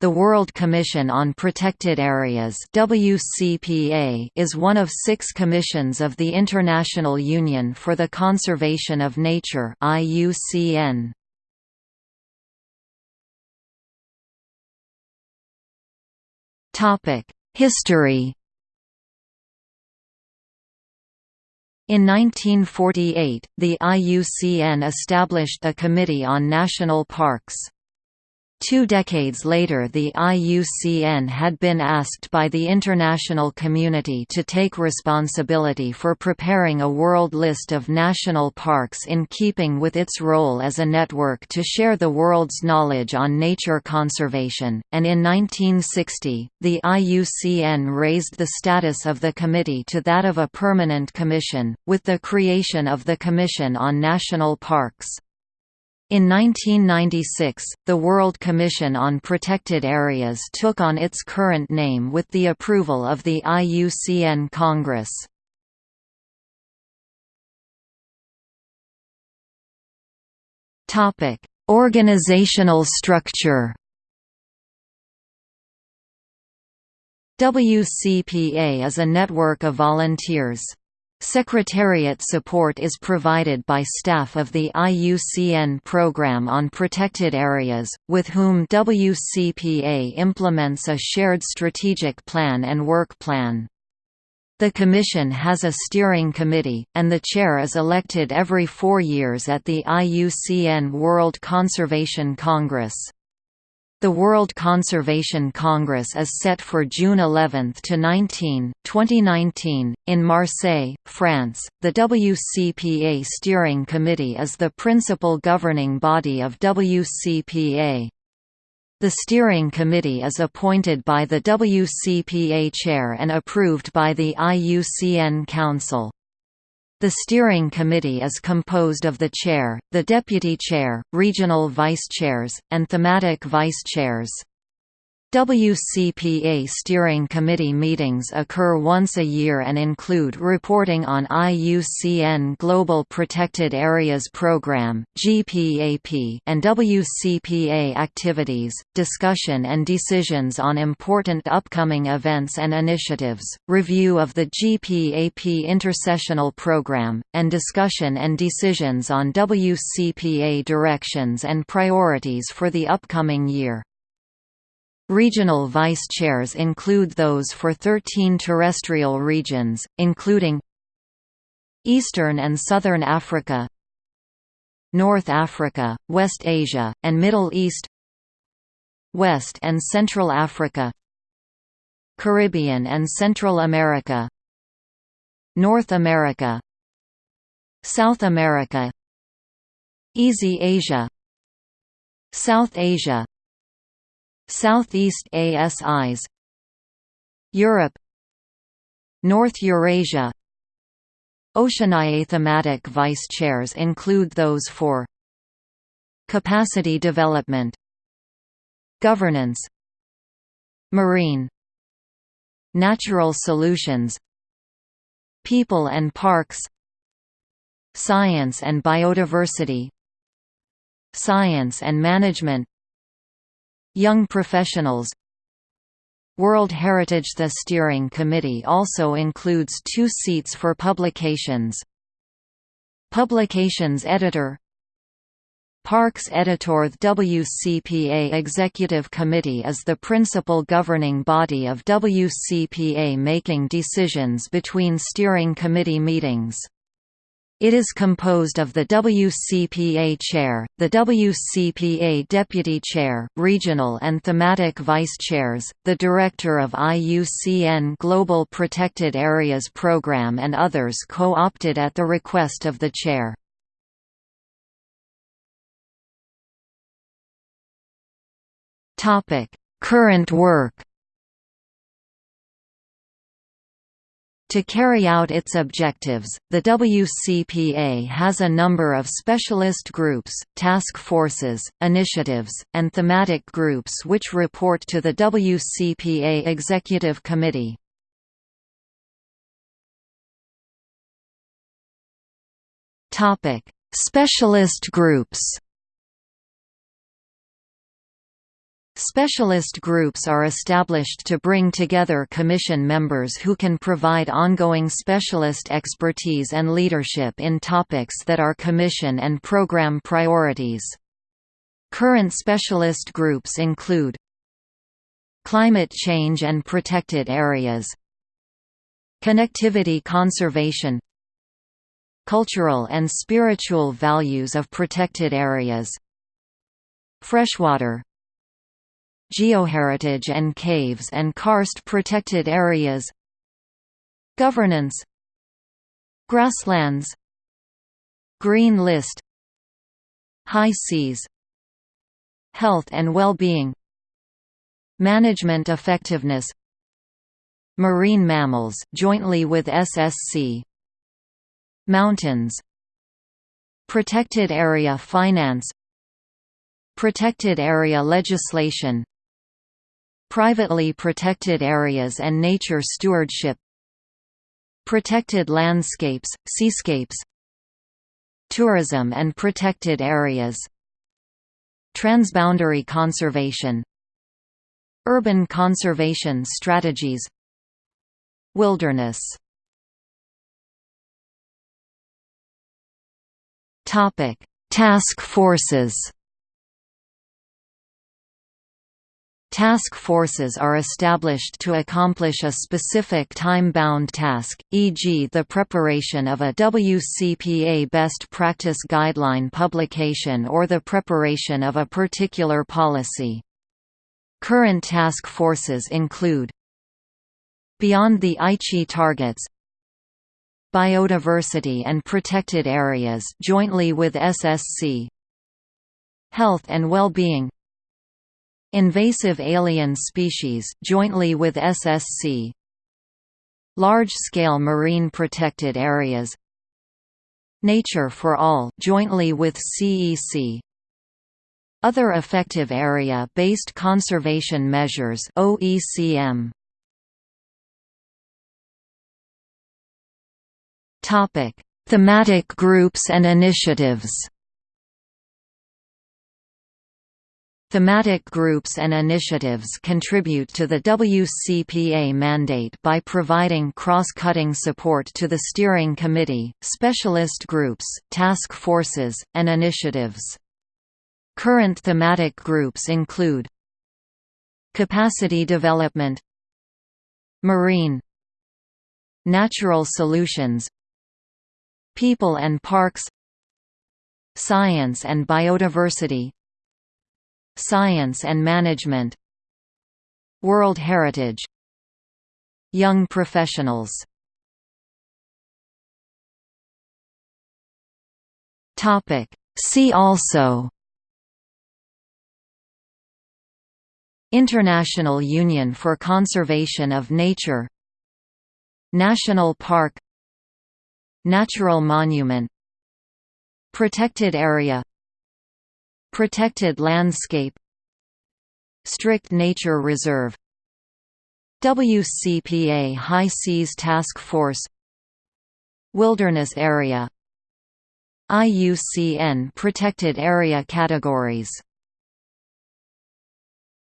The World Commission on Protected Areas WCPA is one of six commissions of the International Union for the Conservation of Nature IUCN. History In 1948, the IUCN established a Committee on National Parks. Two decades later the IUCN had been asked by the international community to take responsibility for preparing a world list of national parks in keeping with its role as a network to share the world's knowledge on nature conservation, and in 1960, the IUCN raised the status of the committee to that of a permanent commission, with the creation of the Commission on National Parks. In 1996, the World Commission on Protected Areas took on its current name with the approval of the IUCN Congress. Organizational structure WCPA is a network of volunteers. Secretariat support is provided by staff of the IUCN Programme on Protected Areas, with whom WCPA implements a shared strategic plan and work plan. The Commission has a steering committee, and the chair is elected every four years at the IUCN World Conservation Congress. The World Conservation Congress is set for June 11 to 19, 2019, in Marseille, France. The WCPA Steering Committee is the principal governing body of WCPA. The steering committee is appointed by the WCPA chair and approved by the IUCN Council. The steering committee is composed of the chair, the deputy chair, regional vice-chairs, and thematic vice-chairs. WCPA Steering Committee meetings occur once a year and include reporting on IUCN Global Protected Areas Program (GPAP) and WCPA activities, discussion and decisions on important upcoming events and initiatives, review of the GPAP intersessional program, and discussion and decisions on WCPA directions and priorities for the upcoming year. Regional vice-chairs include those for 13 terrestrial regions, including Eastern and Southern Africa North Africa, West Asia, and Middle East West and Central Africa Caribbean and Central America North America South America East Asia South Asia Southeast Asia Europe North Eurasia. Oceania thematic vice-chairs include those for Capacity development Governance Marine Natural solutions People and parks Science and biodiversity Science and management Young professionals. World Heritage The steering committee also includes two seats for publications. Publications editor. Parks Editor The WCPA Executive Committee is the principal governing body of WCPA making decisions between steering committee meetings. It is composed of the WCPA Chair, the WCPA Deputy Chair, regional and thematic vice-chairs, the Director of IUCN Global Protected Areas Program and others co-opted at the request of the Chair. Current work To carry out its objectives, the WCPA has a number of specialist groups, task forces, initiatives, and thematic groups which report to the WCPA Executive Committee. Specialist groups Specialist groups are established to bring together Commission members who can provide ongoing specialist expertise and leadership in topics that are Commission and Program priorities. Current specialist groups include Climate change and protected areas Connectivity conservation Cultural and spiritual values of protected areas Freshwater Geoheritage and caves and karst protected areas Governance Grasslands Green list High seas Health and well-being Management effectiveness Marine mammals jointly with SSC Mountains Protected area finance Protected area legislation Privately protected areas and nature stewardship. Protected landscapes, seascapes. Tourism and protected areas. Transboundary conservation. Urban conservation strategies. Wilderness. Task forces Task forces are established to accomplish a specific time-bound task, e.g. the preparation of a WCPA best practice guideline publication or the preparation of a particular policy. Current task forces include Beyond the Aichi targets Biodiversity and protected areas jointly with SSC Health and well-being Invasive alien species jointly with SSC Large-scale marine protected areas. Nature for All jointly with CEC Other effective area-based conservation measures OECM Topic. Thematic groups and initiatives Thematic groups and initiatives contribute to the WCPA mandate by providing cross-cutting support to the steering committee, specialist groups, task forces, and initiatives. Current thematic groups include Capacity development Marine Natural solutions People and parks Science and biodiversity Science and Management World Heritage Young professionals. See also. International Union for Conservation of Nature. National Park. Natural Monument. Protected Area Protected landscape Strict Nature Reserve WCPA High Seas Task Force Wilderness Area IUCN Protected Area Categories